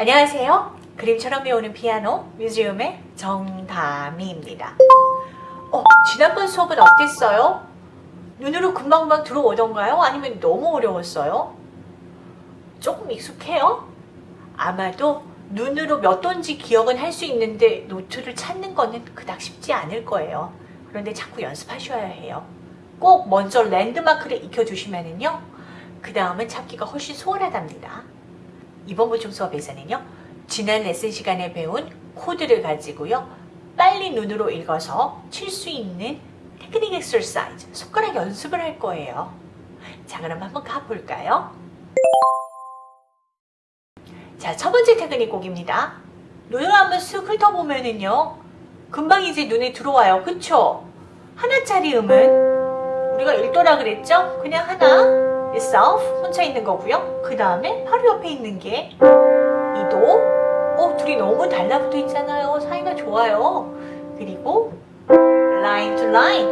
안녕하세요. 그림처럼 배우는 피아노 뮤지엄의 정다미입니다. 어, 지난번 수업은 어땠어요? 눈으로 금방금방 들어오던가요? 아니면 너무 어려웠어요? 조금 익숙해요? 아마도 눈으로 몇 돈지 기억은 할 수 있는데 노트를 찾는 거는 그닥 쉽지 않을 거예요. 그런데 자꾸 연습하셔야 해요. 꼭 먼저 랜드마크를 익혀두시면은요. 그 다음은 찾기가 훨씬 수월하답니다. 이번 보충 수업에서는요. 지난 레슨 시간에 배운 코드를 가지고요. 빨리 눈으로 읽어서 칠 수 있는 테크닉 엑서사이즈, 손가락 연습을 할 거예요. 자, 그럼 한번 가볼까요? 자, 첫 번째 테크닉 곡입니다. 눈을 한번 쓱 훑어보면은요. 금방 이제 눈에 들어와요. 그쵸? 하나짜리 음은 우리가 읽더라 그랬죠? 그냥 하나 itself 혼자 있는 거고요. 그 다음에 바로 옆에 있는 게 이도 어 둘이 너무 달라붙어 있잖아요. 사이가 좋아요. 그리고 line to line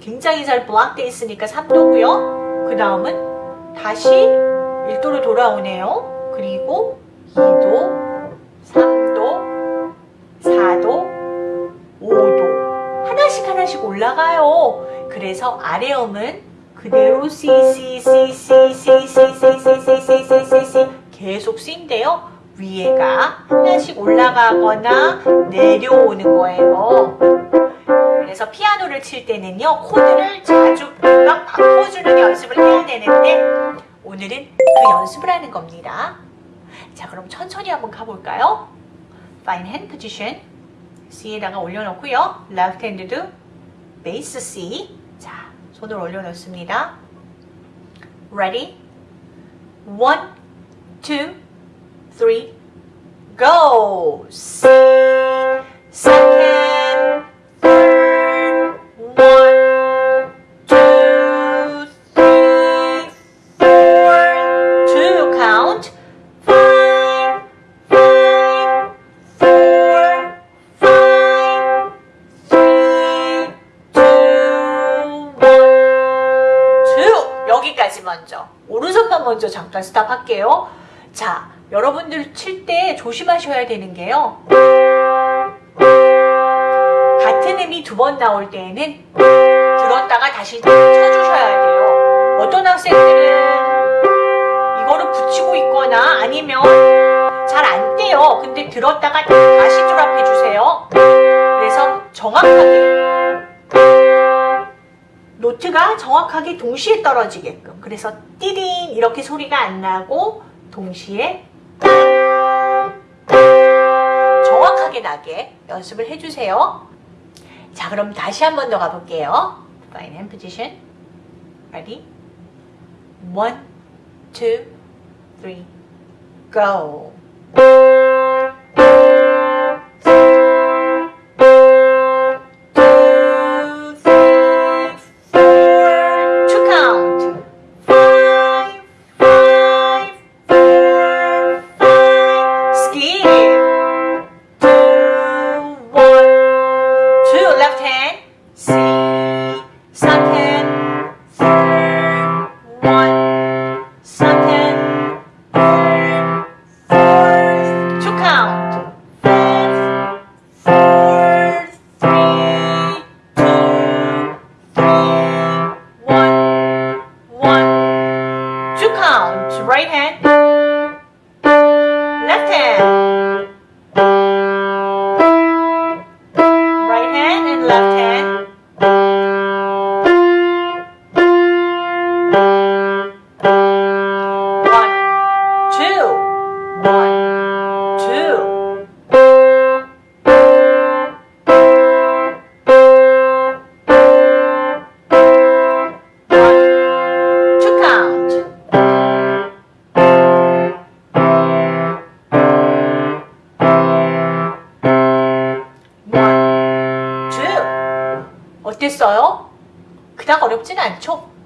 굉장히 잘 블락돼 있으니까 3도고요. 그 다음은 다시 1도로 돌아오네요. 그리고 2도, 3도, 4도, 5도 하나씩 하나씩 올라가요. 그래서 아래 음은 그대로 C, C, C, C, C, C, C, C, C, C, C, C 계속 C인데요. 위에가 하나씩 올라가거나 내려오는 거예요. 그래서 피아노를 칠 때는요. 코드를 자주 막 바꿔주는 연습을 해야 되는데 오늘은 그 연습을 하는 겁니다. 자 그럼 천천히 한번 가볼까요? Fine hand position C에다가 올려놓고요. Left hand도 베이스 C 자 손을 올려놓습니다. Ready? One, two, three, go! C, second, 잠깐 스탑 할게요. 자, 여러분들 칠 때 조심하셔야 되는 게요. 같은 음이 두 번 나올 때에는 들었다가 다시 쳐주셔야 돼요. 어떤 학생들은 이거를 붙이고 있거나 아니면 잘 안 떼요. 근데 들었다가 다시 조합해 주세요. 그래서 정확하게 노트가 정확하게 동시에 떨어지게끔 그래서 띠링 이렇게 소리가 안 나고 동시에 정확하게 나게 연습을 해주세요. 자 그럼 다시 한 번 더 가볼게요. Fine hand position. Ready? One, go.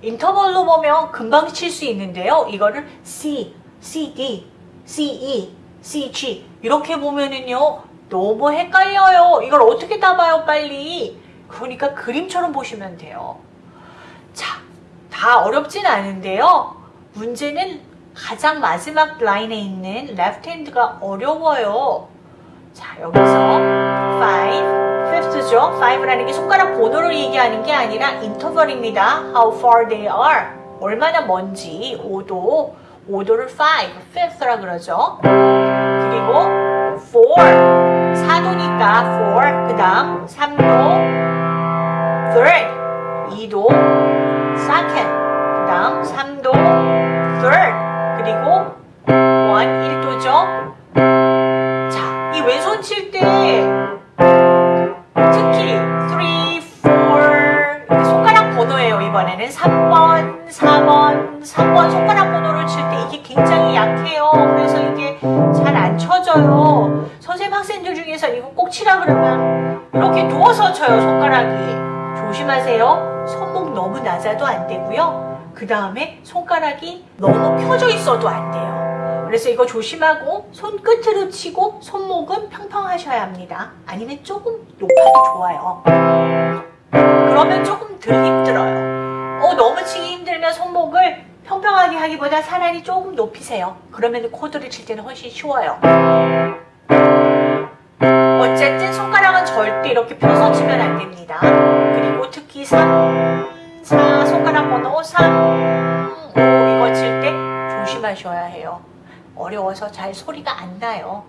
인터벌로 보면 금방 칠 수 있는데요. 이거를 C, C, D, C, E, C, G 이렇게 보면은요. 너무 헷갈려요. 이걸 어떻게 따봐요, 빨리. 그러니까 그림처럼 보시면 돼요. 자, 다 어렵진 않은데요. 문제는 가장 마지막 라인에 있는 left hand가 어려워요. 자, 여기서 5, fifth죠. 5라는 게 손가락 번호를 얘기하는 게 아니라 인터벌입니다. How far they are. 얼마나 먼지. 5도. 5도를 5, fifth라 그러죠. 그리고 4, 4도니까 4. 그 다음 3도, third. 2도, second. 그 다음 3도, 학생들 중에서 이거 꼭 치라 그러면 이렇게 누워서 쳐요. 손가락이. 조심하세요. 손목 너무 낮아도 안 되고요. 그 다음에 손가락이 너무 펴져 있어도 안 돼요. 그래서 이거 조심하고 손끝으로 치고 손목은 평평하셔야 합니다. 아니면 조금 높아도 좋아요. 그러면 조금 덜 힘들어요. 어, 너무 치기 힘들면 손목을 평평하게 하기보다 차라리 조금 높이세요. 그러면 코드를 칠 때는 훨씬 쉬워요. 어쨌든 손가락은 절대 이렇게 펴서 치면 안 됩니다. 그리고 특히 3, 4 손가락 번호 3, 5 이거 칠 때 조심하셔야 해요. 어려워서 잘 소리가 안 나요.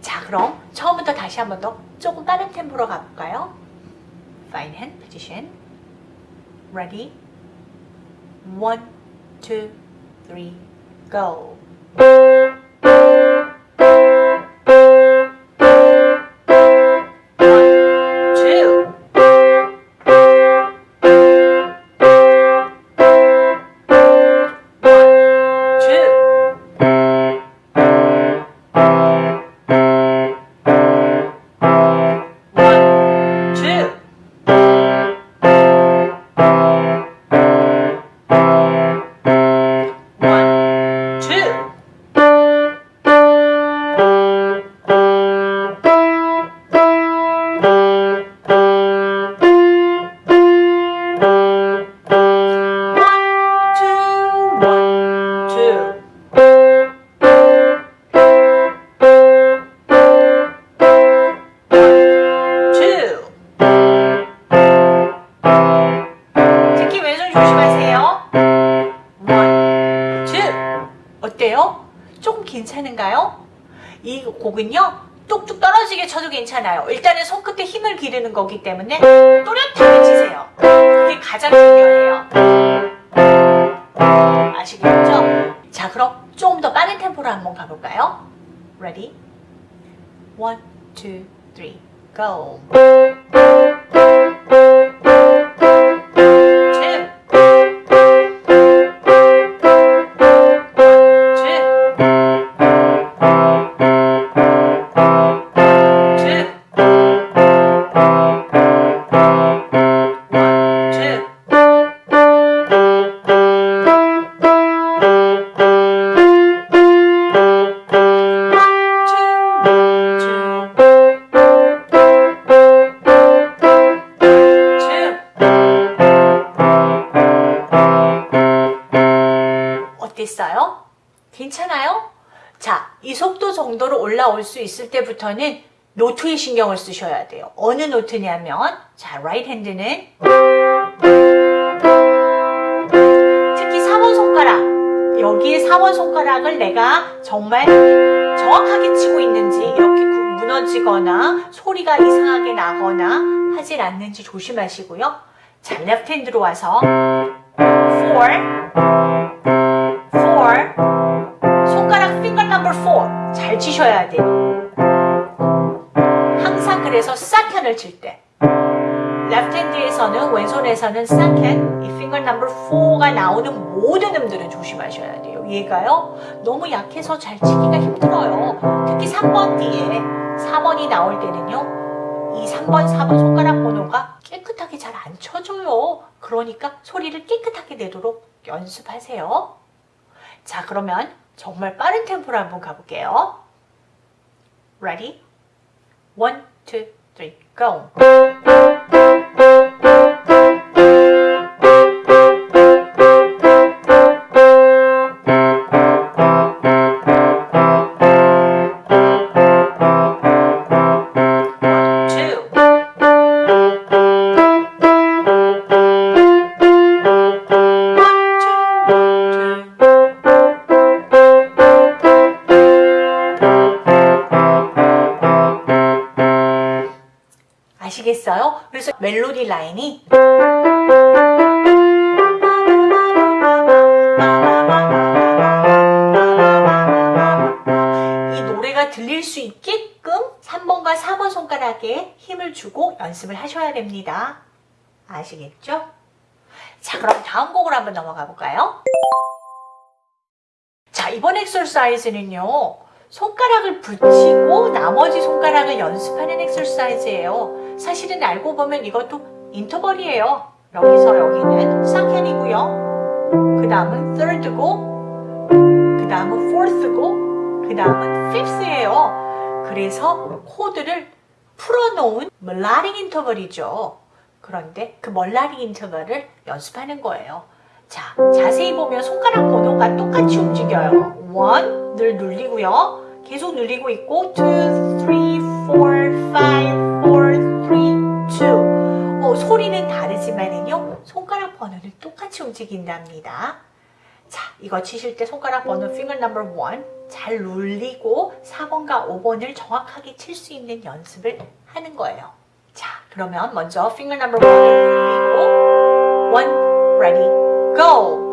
자, 그럼 처음부터 다시 한 번 더 조금 빠른 템포로 가볼까요? Fine hand position. Ready? One, two, three, go. 곡은요, 뚝뚝 떨어지게 쳐도 괜찮아요. 일단은 손끝에 힘을 기르는 거기 때문에 또렷하게 치세요. 그게 가장 중요해요. 아시겠죠? 자, 그럼 조금 더 빠른 템포로 한번 가볼까요? Ready? One, go. 올라올 수 있을 때부터는 노트에 신경을 쓰셔야 돼요. 어느 노트냐면, 자, right hand는 특히 4번 손가락. 여기에 4번 손가락을 내가 정말 정확하게 치고 있는지 이렇게 구- 무너지거나 소리가 이상하게 나거나 하질 않는지 조심하시고요. 자, left hand로 와서 4 4 손가락 finger number 4잘 치셔야 돼요. Second을 칠 때 left hand에서는 왼손에서는 second 이 finger number 4가 나오는 모든 음들은 조심하셔야 돼요. 얘가요 너무 약해서 잘 치기가 힘들어요. 특히 3번 뒤에 4번이 나올 때는요 이 3번 4번 손가락 번호가 깨끗하게 잘 안 쳐져요. 그러니까 소리를 깨끗하게 내도록 연습하세요. 자, 그러면 정말 빠른 템포로 한번 가볼게요. Ready? One, two, tricão. 들릴 수 있게끔 3번과 4번 손가락에 힘을 주고 연습을 하셔야 됩니다. 아시겠죠? 자, 그럼 다음 곡으로 한번 넘어가 볼까요? 자, 이번 엑서사이즈는요. 손가락을 붙이고 나머지 손가락을 연습하는 엑서사이즈예요. 사실은 알고 보면 이것도 인터벌이에요. 여기서 여기는 second이고요. 그 다음은 third고 그 다음은 fourth고 그 다음은 fifth예요. 그래서 코드를 풀어놓은 melodic 인터벌이죠. 그런데 그 melodic 인터벌을 연습하는 거예요. 자, 자세히 보면 손가락 번호가 똑같이 움직여요. 1 늘 눌리고요. 계속 눌리고 있고 2, 3, 4, 5, 4, 3, 2 어, 소리는 다르지만은요. 손가락 번호는 똑같이 움직인답니다. 자, 이거 치실 때 손가락 번호 finger number 1잘 눌리고 4번과 5번을 정확하게 칠 수 있는 연습을 하는 거예요. 자, 그러면 먼저 finger number 1을 눌리고 1, ready, go!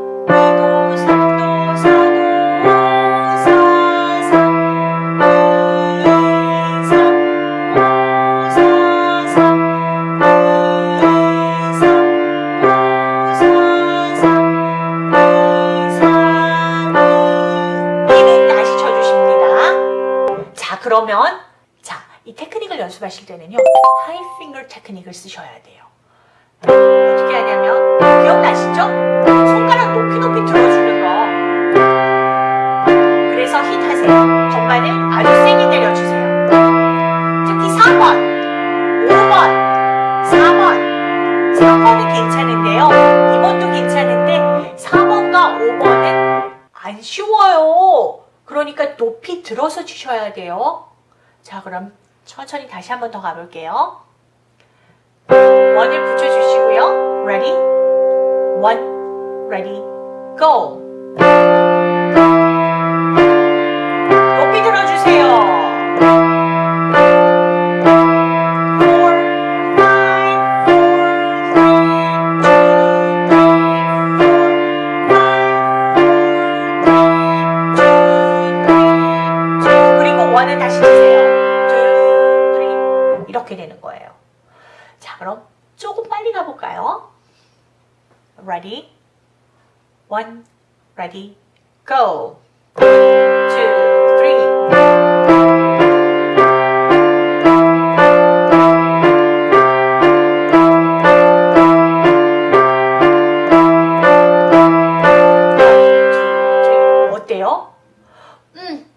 하실 때는요. 하이 핑거 테크닉을 쓰셔야 돼요. 어떻게 하냐면 기억나시죠? 손가락 높이 높이 들어주는 거. 그래서 힛 하세요. 건반을 아주 세게 내려주세요. 특히 4번, 5번, 4번. 3번은 괜찮은데요. 2번도 괜찮은데 4번과 5번은 안 쉬워요. 그러니까 높이 들어서 치셔야 돼요. 자, 그럼 천천히 다시 한 번 더 가볼게요. 원을 붙여주시고요. Ready? One, ready, go. 높이 들어주세요. 이렇게 되는 거예요. 자, 그럼 조금 빨리 가볼까요? Ready? One, ready, go. Two, three. 음,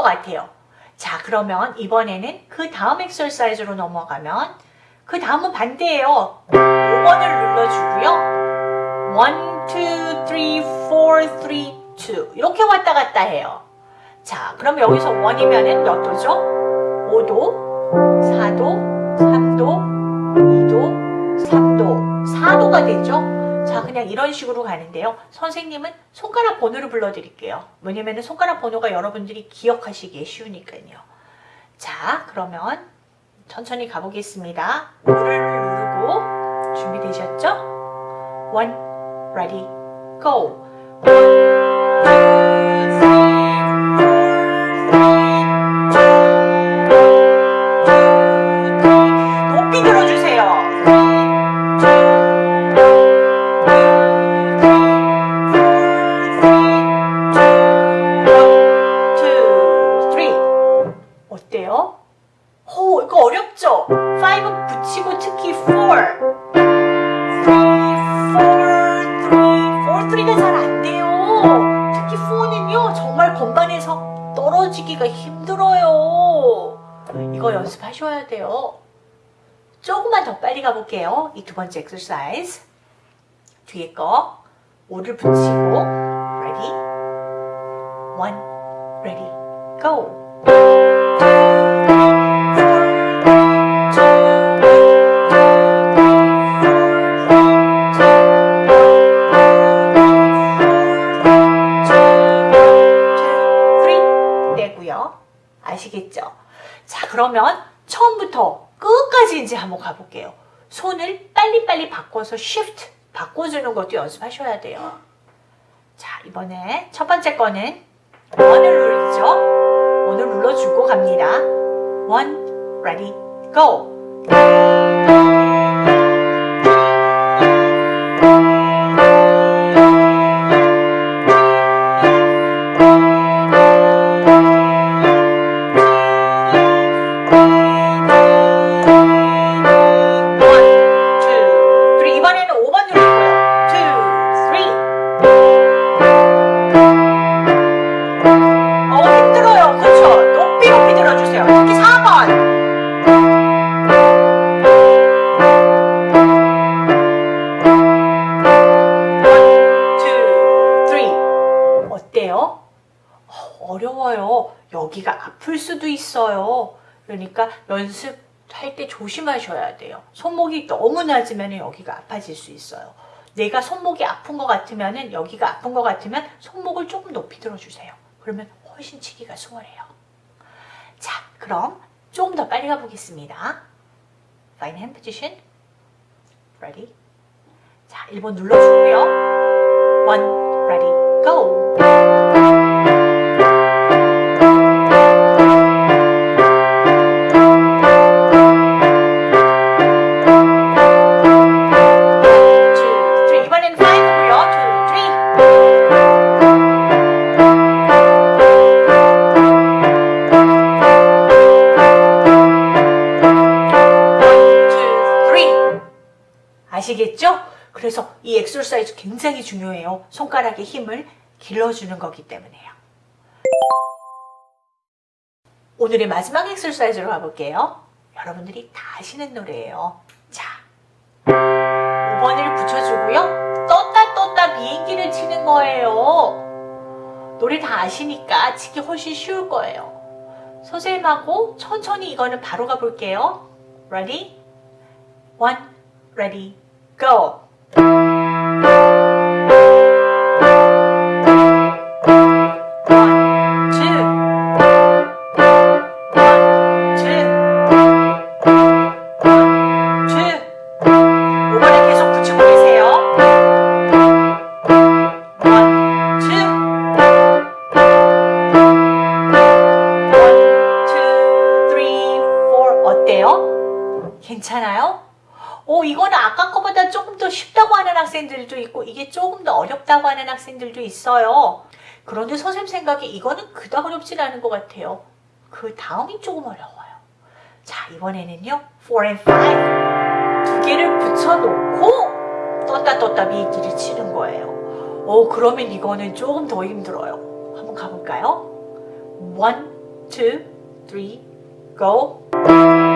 같아요. 자, 그러면 이번에는 그 다음 엑설사이즈로 넘어가면 그 다음은 반대예요. 5번을 눌러주고요. 1, 2, 3, 4, 3, 2 이렇게 왔다 갔다 해요. 자, 그럼 여기서 1이면 은 몇 도죠? 5도, 4도, 3도, 2도, 3도, 4도가 되죠? 자, 그냥 이런 식으로 가는데요. 선생님은 손가락 번호를 불러드릴게요. 왜냐면 손가락 번호가 여러분들이 기억하시기에 쉬우니까요. 자, 그러면 천천히 가보겠습니다. 오를 누르고 준비되셨죠? One, ready, go. 두 번째 엑서사이즈. 뒤에 거 5를 붙이고 ready? one, ready, go. 바꿔서 shift 바꿔주는 것도 연습하셔야 돼요. 자, 이번에 첫 번째 거는 원을 누르죠. 원을 눌러주고 갑니다. one, ready, go. 그러니까 연습할 때 조심하셔야 돼요. 손목이 너무 낮으면 여기가 아파질 수 있어요. 내가 손목이 아픈 것 같으면 여기가 아픈 것 같으면 손목을 조금 높이 들어주세요. 그러면 훨씬 치기가 수월해요. 자, 그럼 조금 더 빨리 가보겠습니다. Fine hand position. Ready? 자, 1번 눌러주고요. One, ready, 그래서 이 엑서사이즈 굉장히 중요해요. 손가락의 힘을 길러주는 거기 때문에요. 오늘의 마지막 엑서사이즈로 가볼게요. 여러분들이 다 아시는 노래예요. 자, 5번을 붙여주고요. 떴다 떴다 비행기를 치는 거예요. 노래 다 아시니까 치기 훨씬 쉬울 거예요. 선생님하고 천천히 이거는 바로 가볼게요. Ready? One, ready, go. Thank you. 그런데 선생님 생각에 이거는 그닥 어렵진 않은 것 같아요. 그 다음이 조금 어려워요. 자, 이번에는요. 4 and 5. 두 개를 붙여놓고 떴다 떴다 미기를 치는 거예요. 오, 그러면 이거는 조금 더 힘들어요. 한번 가볼까요? 1, 2, 3, go.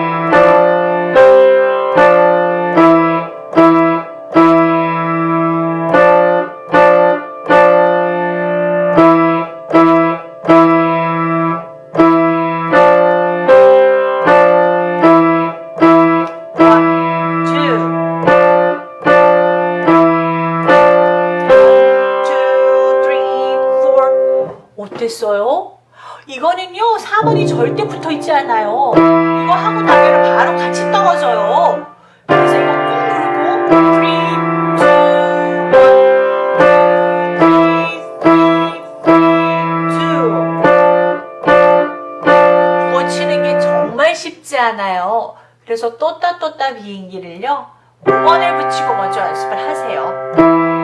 이거는요, 4번이 절대 붙어 있지 않아요. 이거 하고 나면 바로 같이 떨어져요. 그래서 이거 꾹 누르고, three, two, one, three, two. 이거 치는 게 정말 쉽지 않아요. 그래서 떴다 비행기를요, 5번을 붙이고 먼저 연습을 하세요.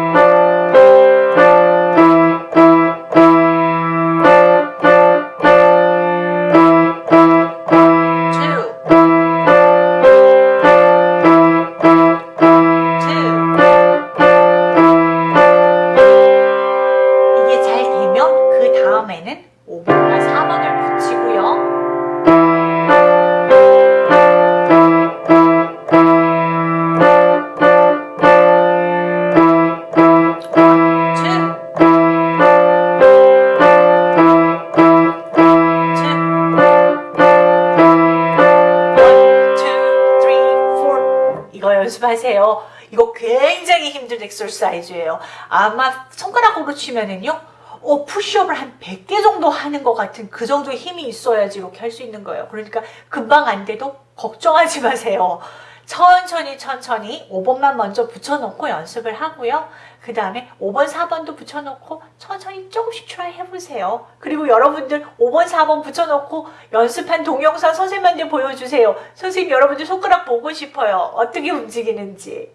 힘든 엑서사이즈예요. 아마 손가락으로 치면은요. 어, 푸시업을 한 100개 정도 하는 것 같은 그 정도의 힘이 있어야지 이렇게 할 수 있는 거예요. 그러니까 금방 안 돼도 걱정하지 마세요. 천천히 천천히 5번만 먼저 붙여놓고 연습을 하고요. 그 다음에 5번, 4번도 붙여놓고 천천히 조금씩 try 해보세요. 그리고 여러분들 5번, 4번 붙여놓고 연습한 동영상 선생님한테 보여주세요. 선생님 여러분들 손가락 보고 싶어요. 어떻게 움직이는지.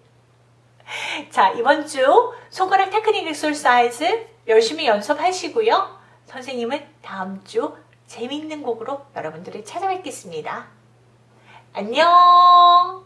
자, 이번 주 손가락 테크닉 exercise 열심히 연습하시고요. 선생님은 다음 주 재밌는 곡으로 여러분들을 찾아뵙겠습니다. 안녕!